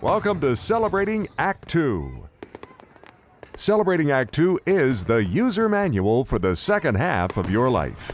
Welcome to Celebrating Act 2. Celebrating Act 2 is the user manual for the second half of your life.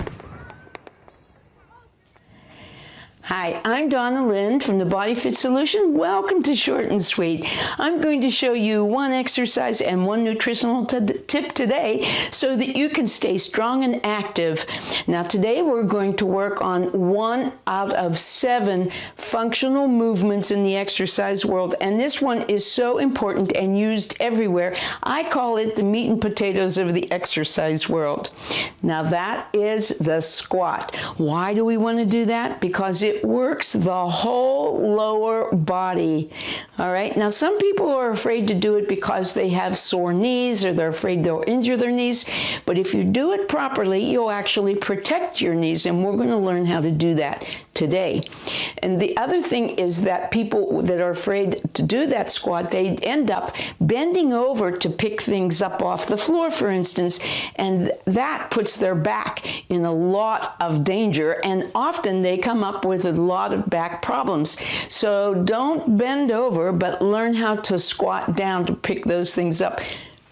Hi, I'm Donna Lynn from the Body Fit Solution. Welcome to Short and Sweet. I'm going to show you one exercise and one nutritional tip today so that you can stay strong and active. Now today we're going to work on one out of seven functional movements in the exercise world and this one is so important and used everywhere. I call it the meat and potatoes of the exercise world. Now that is the squat. Why do we want to do that? Because it it works the whole lower body. All right. Now, some people are afraid to do it because they have sore knees or they're afraid they'll injure their knees. But if you do it properly, you'll actually protect your knees. And we're going to learn how to do that today. And the other thing is that people that are afraid to do that squat, they end up bending over to pick things up off the floor, for instance, and that puts their back in a lot of danger. And often they come up with a lot of back problems. So don't bend over, but learn how to squat down to pick those things up.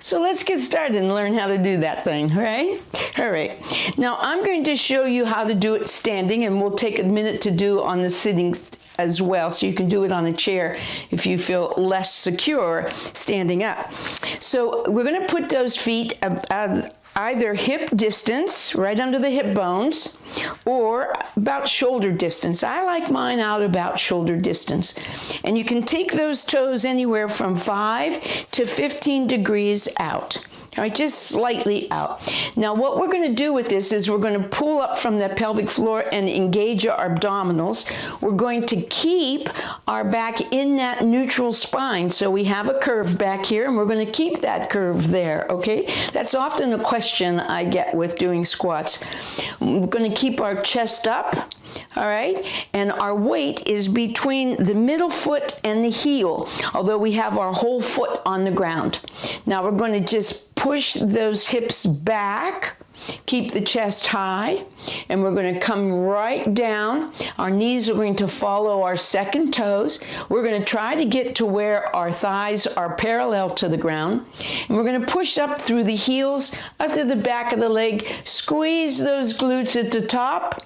So let's get started and learn how to do that thing, right? All right. Now I'm going to show you how to do it standing and we'll take a minute to do on the sitting as well so you can do it on a chair if you feel less secure standing up. So we're going to put those feet either hip distance, right under the hip bones, or about shoulder distance. I like mine out about shoulder distance. And you can take those toes anywhere from 5 to 15 degrees out. All right, just slightly out. Now what we're going to do with this is we're going to pull up from the pelvic floor and engage our abdominals. We're going to keep our back in that neutral spine. So we have a curve back here and we're going to keep that curve there, okay? That's often a question I get with doing squats. We're going to keep our chest up all right? And our weight is between the middle foot and the heel, although we have our whole foot on the ground. Now we're going to just push those hips back, keep the chest high, and we're going to come right down. Our knees are going to follow our second toes. We're going to try to get to where our thighs are parallel to the ground. And we're going to push up through the heels, up to the back of the leg, squeeze those glutes at the top,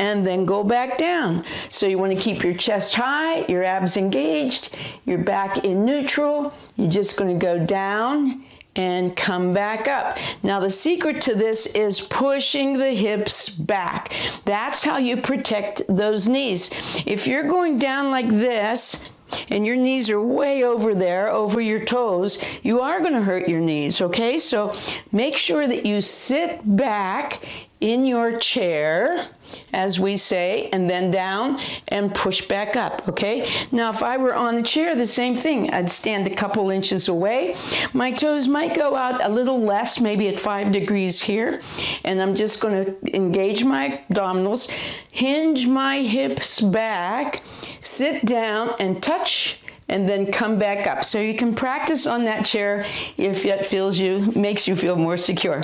and then go back down. So you want to keep your chest high, your abs engaged, your back in neutral. You're just going to go down and come back up. Now the secret to this is pushing the hips back. That's how you protect those knees. If you're going down like this, and your knees are way over there, over your toes, you are going to hurt your knees, okay? So make sure that you sit back in your chair, as we say, and then down and push back up, okay? Now, if I were on the chair, the same thing. I'd stand a couple inches away. My toes might go out a little less, maybe at five degrees here, and I'm just gonna engage my abdominals, hinge my hips back, sit down and touch and then come back up. So you can practice on that chair if it feels you, makes you feel more secure.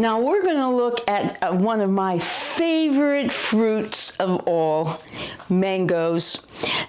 Now we're going to look at uh, one of my favorite fruits of all, mangoes.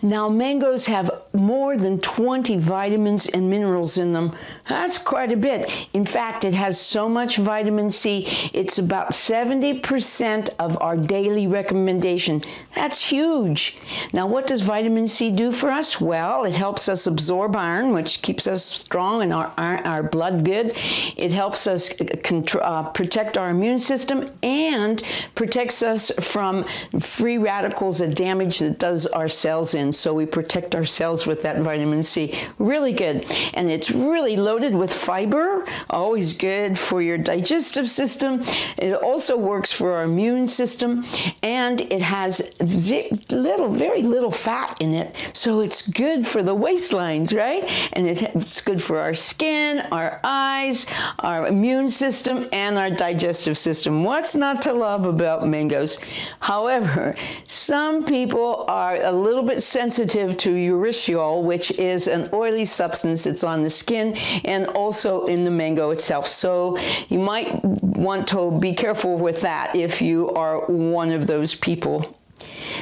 Now mangoes have more than 20 vitamins and minerals in them. That's quite a bit. In fact, it has so much vitamin C, it's about 70% of our daily recommendation. That's huge. Now what does vitamin C do for us? Well, it helps us absorb iron, which keeps us strong and our, our, our blood good. It helps us uh, protect our immune system and protects us from free radicals, a damage that does our cells in. So we protect our cells with that vitamin C. Really good. And it's really loaded with fiber, always good for your digestive system. It also works for our immune system and it has little, very little fat in it. So it's good for the waistlines, right? And it's good for our skin, our eyes, our immune system, and our digestive system. What's not to love about mangoes? However, some people are a little bit sensitive to urushiol, which is an oily substance that's on the skin and also in the mango itself. So you might want to be careful with that if you are one of those people.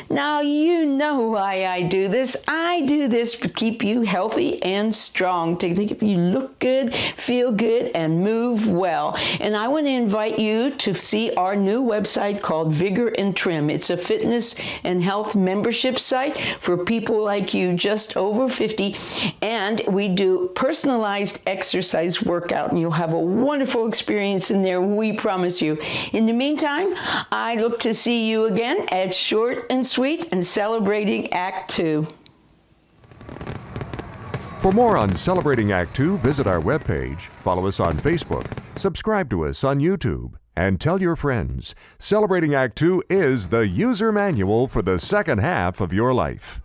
Now, you know why I do this. I do this to keep you healthy and strong, to keep you look good, feel good, and move well. And I want to invite you to see our new website called Vigor and Trim. It's a fitness and health membership site for people like you just over 50. And we do personalized exercise workout, and you'll have a wonderful experience in there, we promise you. In the meantime, I look to see you again at Short and Sweet and celebrating Act Two. For more on Celebrating Act Two, visit our webpage, follow us on Facebook, subscribe to us on YouTube, and tell your friends. Celebrating Act Two is the user manual for the second half of your life.